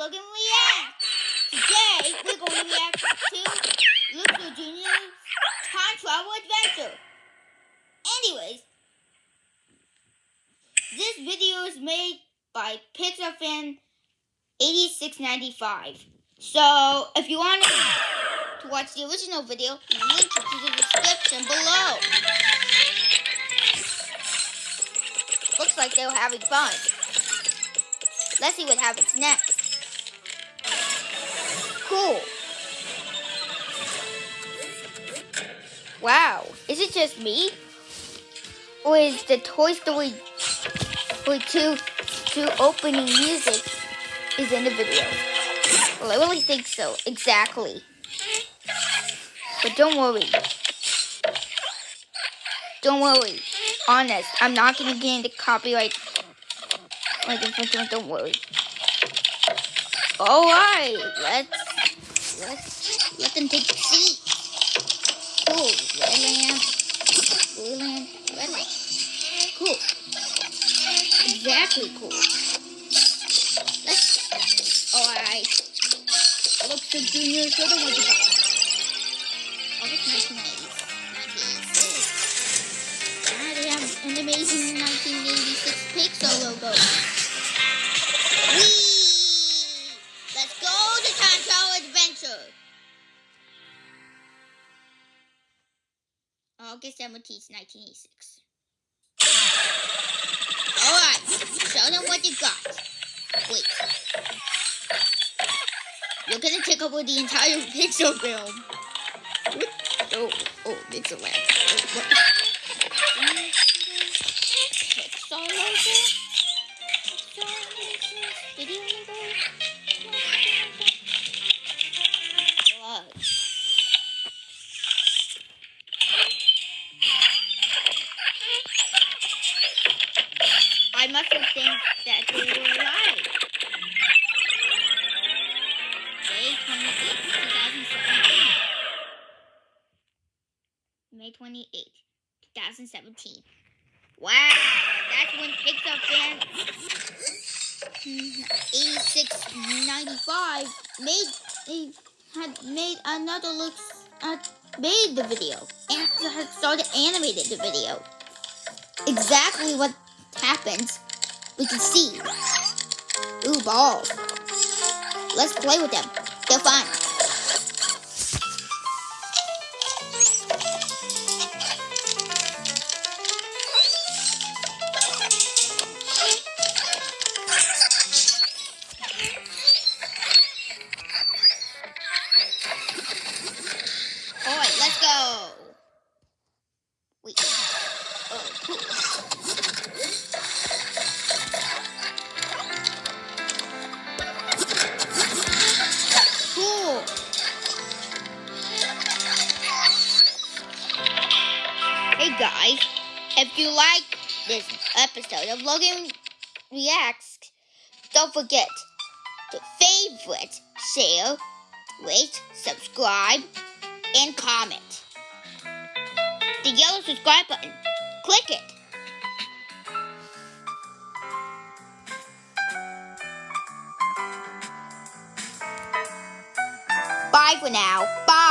Logan React. Today, we're going to react to Luxo Jr.'s Time Travel Adventure. Anyways, this video is made by Pixar Fan 8695. So, if you want to watch the original video, link it to the description below. Looks like they were having fun. Let's see what happens next. Cool. Wow, is it just me? Or is the Toy Story, Story 2, 2 opening music is in the video? Well, I really think so, exactly. But don't worry. Don't worry. Honest, I'm not to get into copyright like don't worry. Alright, let's, let's let them take a seat. Cool, red lamp, blue lamp, red lamp. Cool. Exactly cool. Let's, alright. Luxo Junior, so the one you got. August 1996. Ah, they have an amazing 1986 Pixar logo. August 17th, 1986. Alright, show them what you got. Wait. You're gonna take over the entire pixel film. Oh, oh, it's a lamp. Oh, what? Pixar logo? Video logo? I must have think that they were alive. May 28, 2017. May 28, 2017. Wow, that's when Pixar fan 8695 made had made another look uh, made the video and had started animated the video. Exactly what happens, we can see. Ooh, balls. Let's play with them. They're fun. Let's go. Wait. Guys, if you like this episode of Logan Reacts, don't forget to favorite, share, rate, subscribe, and comment. The yellow subscribe button. Click it. Bye for now. Bye.